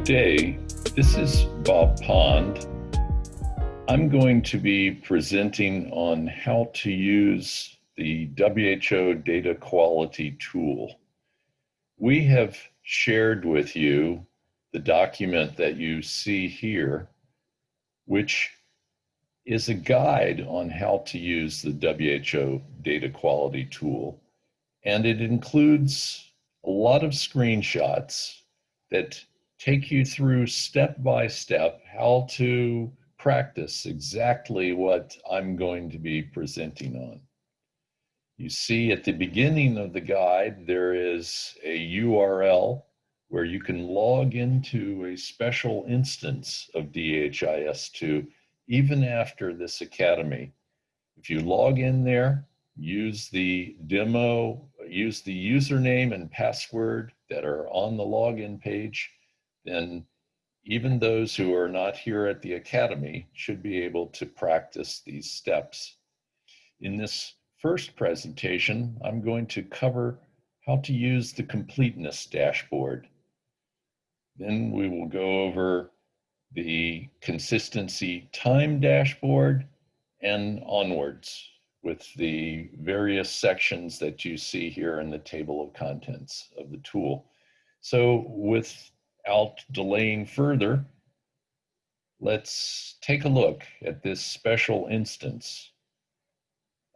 Good day. This is Bob Pond. I'm going to be presenting on how to use the WHO data quality tool. We have shared with you the document that you see here, which is a guide on how to use the WHO data quality tool. And it includes a lot of screenshots that take you through step by step how to practice exactly what I'm going to be presenting on. You see at the beginning of the guide, there is a URL where you can log into a special instance of DHIS2 even after this academy. If you log in there, use the demo, use the username and password that are on the login page, then even those who are not here at the Academy should be able to practice these steps. In this first presentation, I'm going to cover how to use the completeness dashboard. Then we will go over the consistency time dashboard and onwards with the various sections that you see here in the table of contents of the tool. So with without delaying further, let's take a look at this special instance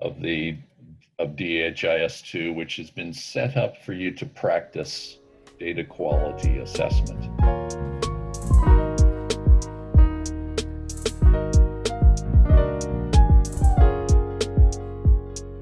of the of DHIS2, which has been set up for you to practice data quality assessment.